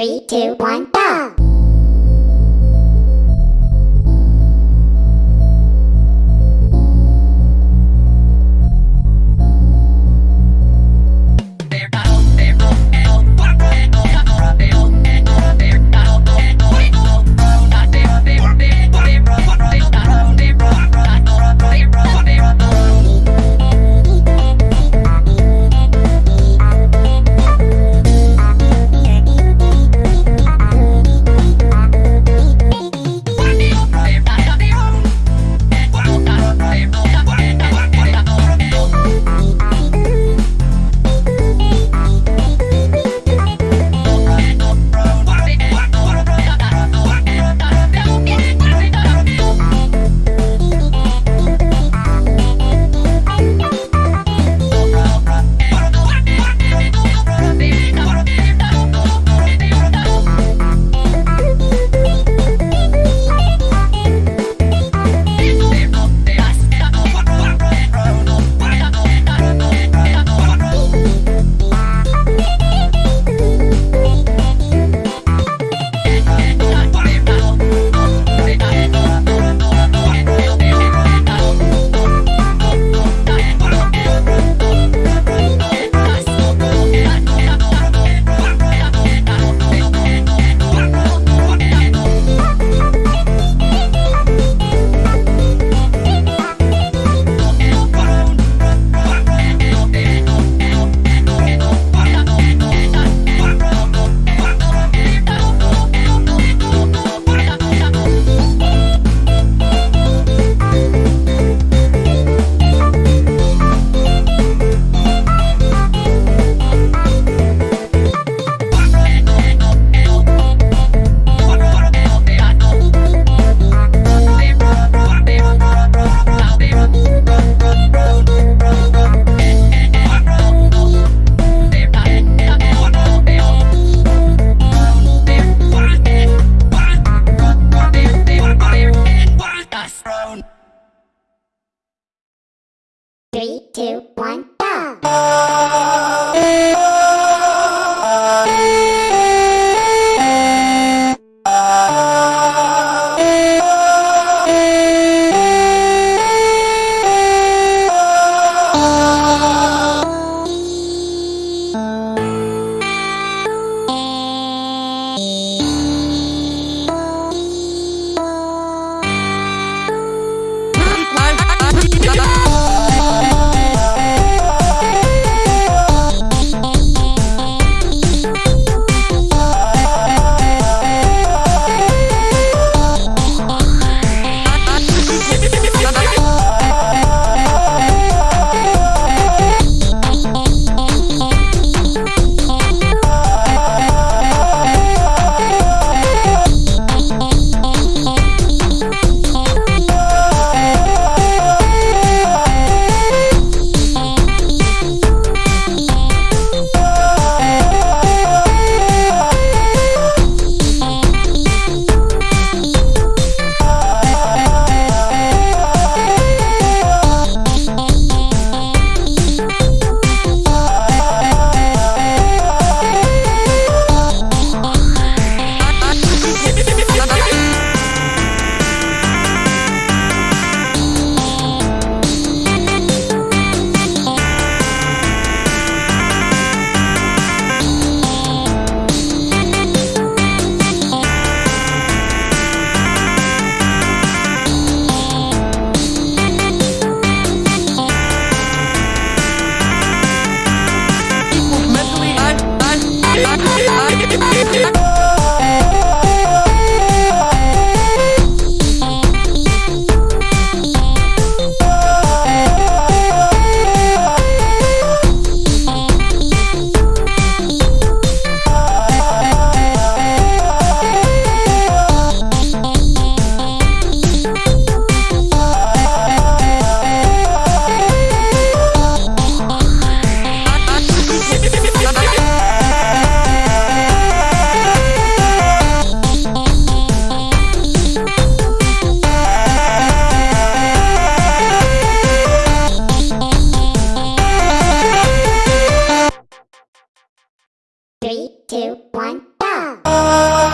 Three, two, one. One, go! Three, two, one, go!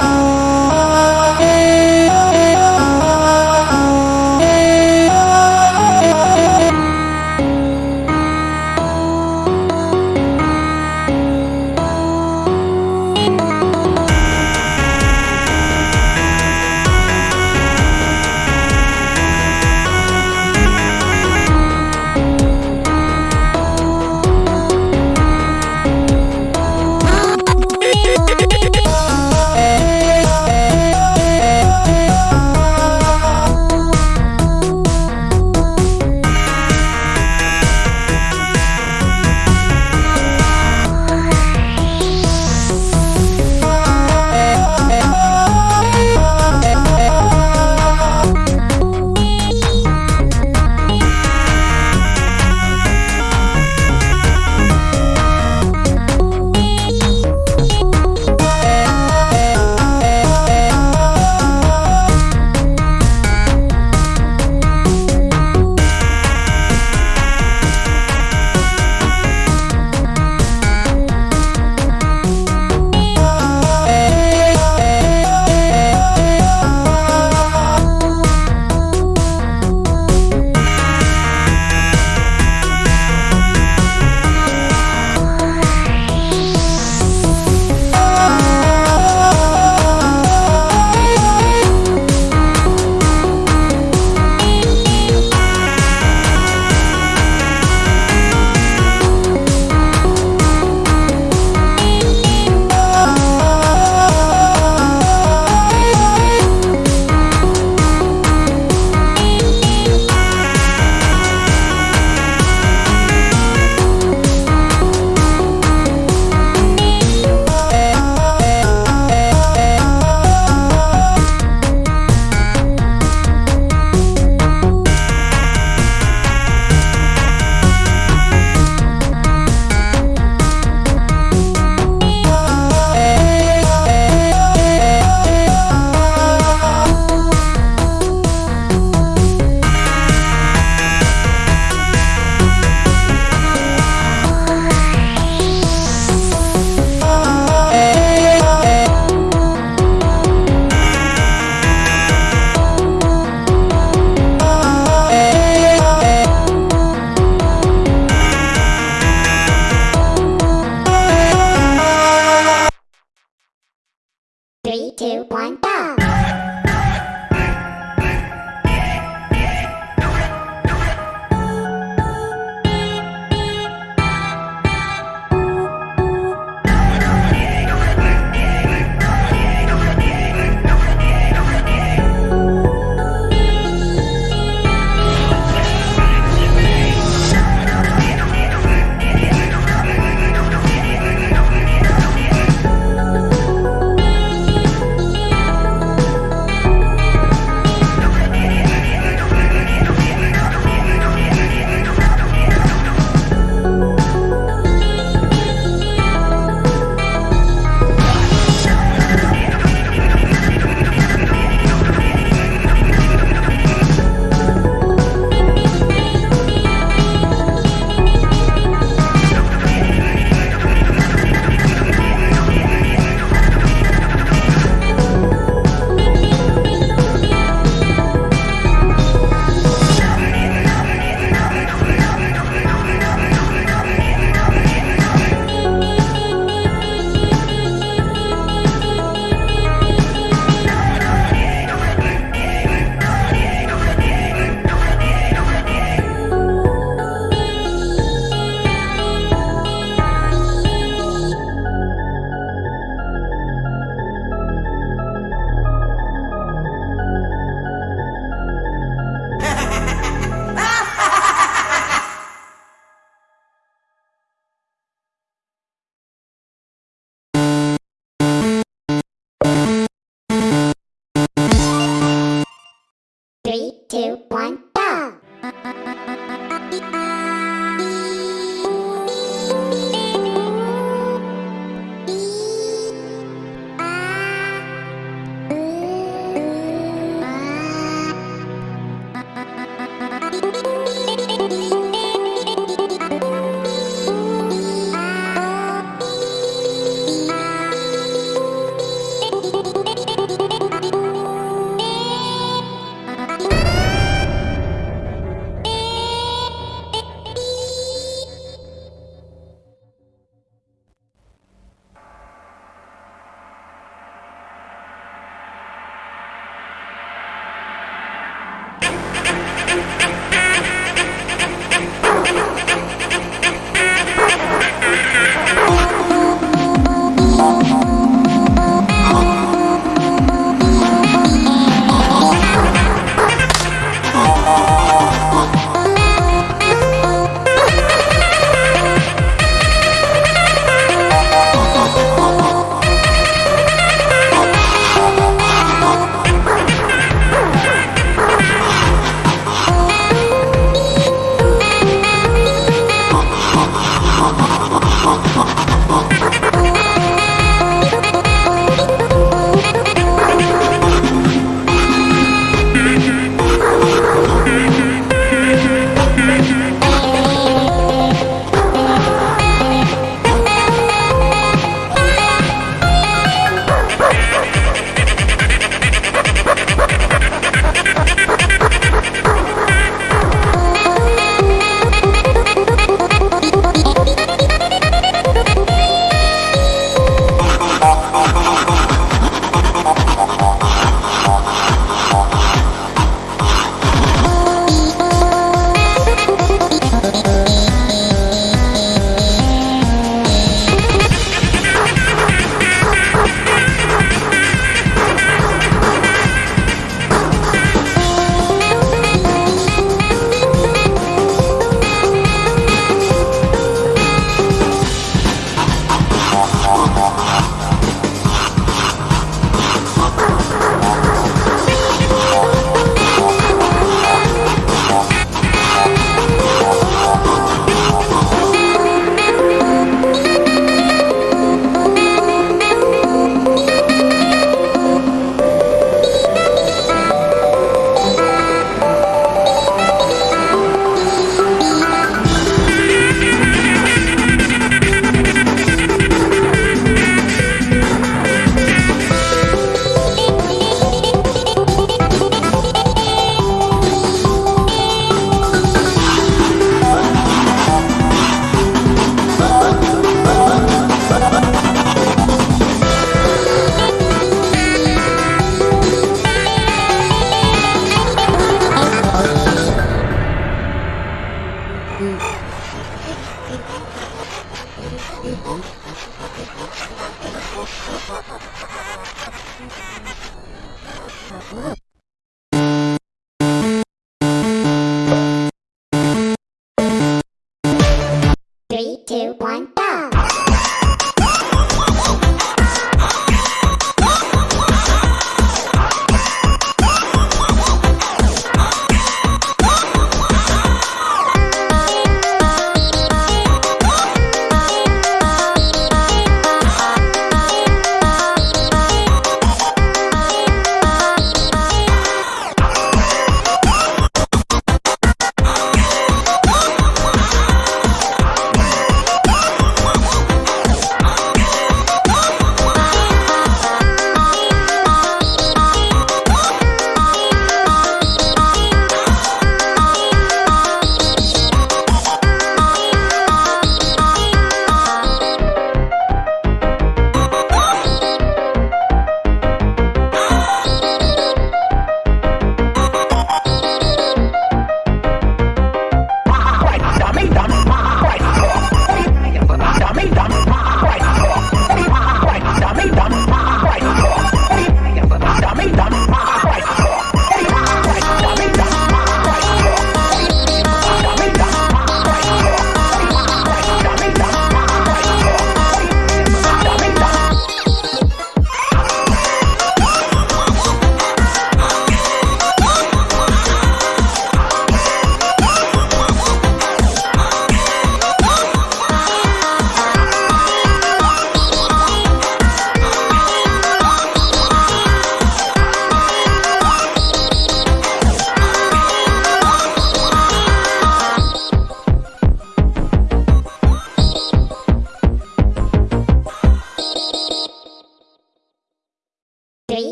Two, one, go!